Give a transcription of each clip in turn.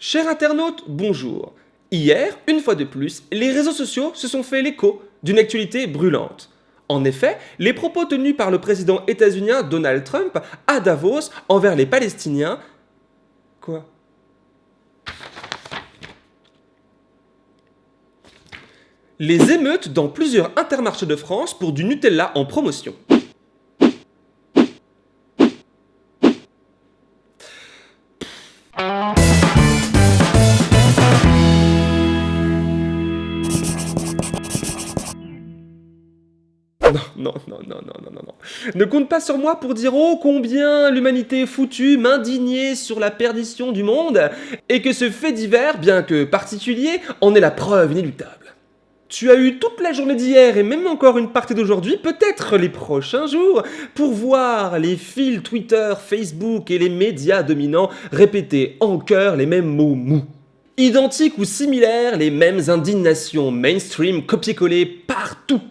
Chers internautes, bonjour. Hier, une fois de plus, les réseaux sociaux se sont fait l'écho d'une actualité brûlante. En effet, les propos tenus par le président états-unien Donald Trump à Davos envers les Palestiniens... Quoi? Les émeutes dans plusieurs intermarchés de France pour du Nutella en promotion. Ne compte pas sur moi pour dire oh combien l'humanité foutue, m'indigner sur la perdition du monde, et que ce fait divers, bien que particulier, en est la preuve inéluctable. Tu as eu toute la journée d'hier et même encore une partie d'aujourd'hui, peut-être les prochains jours, pour voir les fils Twitter, Facebook et les médias dominants répéter en chœur les mêmes mots mous. Identiques ou similaires, les mêmes indignations mainstream copier-coller partout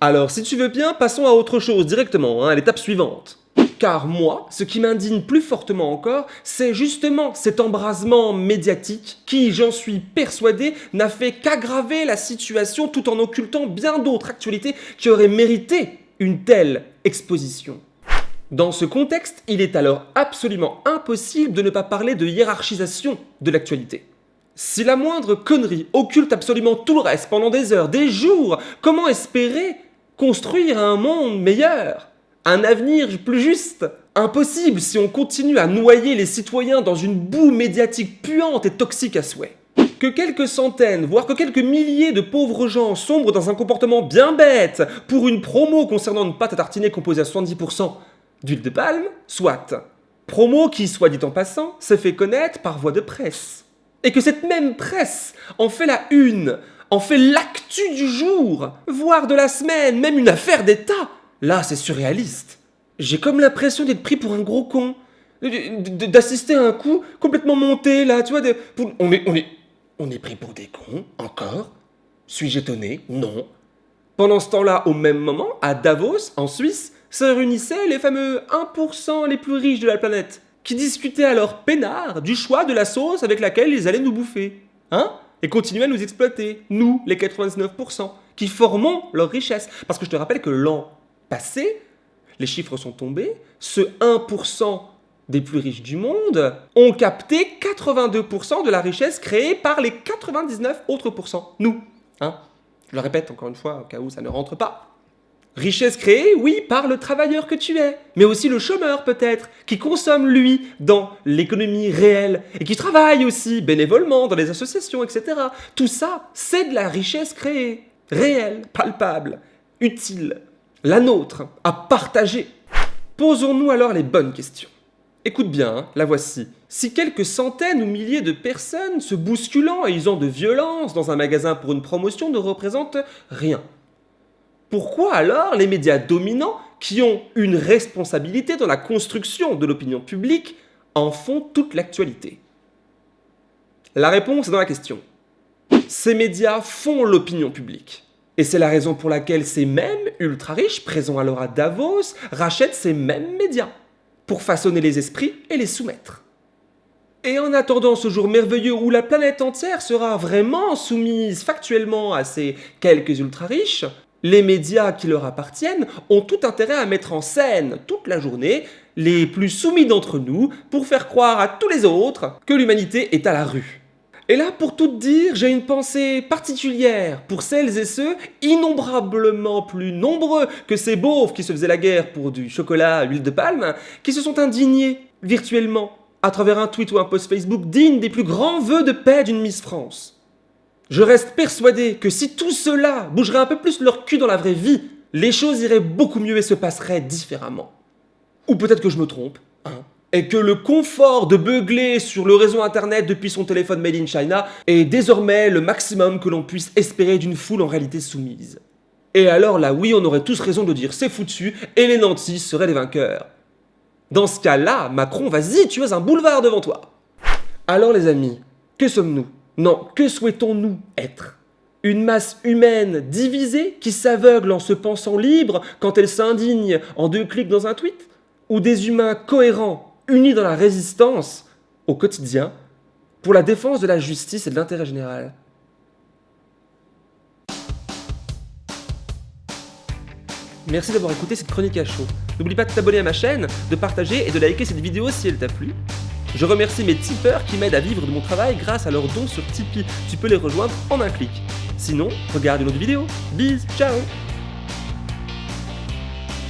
alors, si tu veux bien, passons à autre chose directement, hein, à l'étape suivante. Car moi, ce qui m'indigne plus fortement encore, c'est justement cet embrasement médiatique qui, j'en suis persuadé, n'a fait qu'aggraver la situation tout en occultant bien d'autres actualités qui auraient mérité une telle exposition. Dans ce contexte, il est alors absolument impossible de ne pas parler de hiérarchisation de l'actualité. Si la moindre connerie occulte absolument tout le reste pendant des heures, des jours, comment espérer construire un monde meilleur, un avenir plus juste. Impossible si on continue à noyer les citoyens dans une boue médiatique puante et toxique à souhait. Que quelques centaines, voire que quelques milliers de pauvres gens sombrent dans un comportement bien bête pour une promo concernant une pâte à tartiner composée à 70% d'huile de palme, soit. Promo qui, soit dit en passant, se fait connaître par voie de presse. Et que cette même presse en fait la une, en fait l'actu du jour, voire de la semaine, même une affaire d'État. Là, c'est surréaliste. J'ai comme l'impression d'être pris pour un gros con, d'assister à un coup complètement monté, là, tu vois. on, est, on, est, on est pris pour des cons, encore Suis-je étonné? Non. Pendant ce temps-là, au même moment, à Davos, en Suisse, se réunissaient les fameux 1% les plus riches de la planète, qui discutaient alors peinard du choix de la sauce avec laquelle ils allaient nous bouffer. Hein? Et continuer à nous exploiter, nous, les 99%, qui formons leur richesse. Parce que je te rappelle que l'an passé, les chiffres sont tombés, ce 1% des plus riches du monde ont capté 82% de la richesse créée par les 99 autres pourcents, nous. Hein je le répète encore une fois, au cas où ça ne rentre pas. Richesse créée, oui, par le travailleur que tu es, mais aussi le chômeur peut-être, qui consomme lui dans l'économie réelle et qui travaille aussi bénévolement dans les associations, etc. Tout ça, c'est de la richesse créée, réelle, palpable, utile, la nôtre, à partager. Posons-nous alors les bonnes questions. Écoute bien, hein, la voici. Si quelques centaines ou milliers de personnes se bousculant et usant de violence dans un magasin pour une promotion ne représentent rien, pourquoi alors les médias dominants, qui ont une responsabilité dans la construction de l'opinion publique, en font toute l'actualité? La réponse est dans la question. Ces médias font l'opinion publique. Et c'est la raison pour laquelle ces mêmes ultra-riches, présents alors à Davos, rachètent ces mêmes médias, pour façonner les esprits et les soumettre. Et en attendant ce jour merveilleux où la planète entière sera vraiment soumise factuellement à ces quelques ultra-riches, les médias qui leur appartiennent ont tout intérêt à mettre en scène toute la journée les plus soumis d'entre nous pour faire croire à tous les autres que l'humanité est à la rue. Et là, pour tout dire, j'ai une pensée particulière pour celles et ceux, innombrablement plus nombreux que ces beaufs qui se faisaient la guerre pour du chocolat à l'huile de palme, qui se sont indignés virtuellement à travers un tweet ou un post Facebook digne des plus grands vœux de paix d'une Miss France. Je reste persuadé que si tout cela bougerait un peu plus leur cul dans la vraie vie, les choses iraient beaucoup mieux et se passeraient différemment. Ou peut-être que je me trompe, hein, et que le confort de beugler sur le réseau internet depuis son téléphone made in China est désormais le maximum que l'on puisse espérer d'une foule en réalité soumise. Et alors là oui, on aurait tous raison de dire c'est foutu et les nantis seraient les vainqueurs. Dans ce cas-là, Macron, vas-y, tu as un boulevard devant toi. Alors les amis, que sommes-nous? Non, que souhaitons-nous être? Une masse humaine divisée qui s'aveugle en se pensant libre quand elle s'indigne en deux clics dans un tweet? Ou des humains cohérents, unis dans la résistance au quotidien pour la défense de la justice et de l'intérêt général? Merci d'avoir écouté cette chronique à chaud. N'oublie pas de t'abonner à ma chaîne, de partager et de liker cette vidéo si elle t'a plu. Je remercie mes tipeurs qui m'aident à vivre de mon travail grâce à leurs dons sur Tipeee. Tu peux les rejoindre en un clic. Sinon, regarde une autre vidéo. Bis, ciao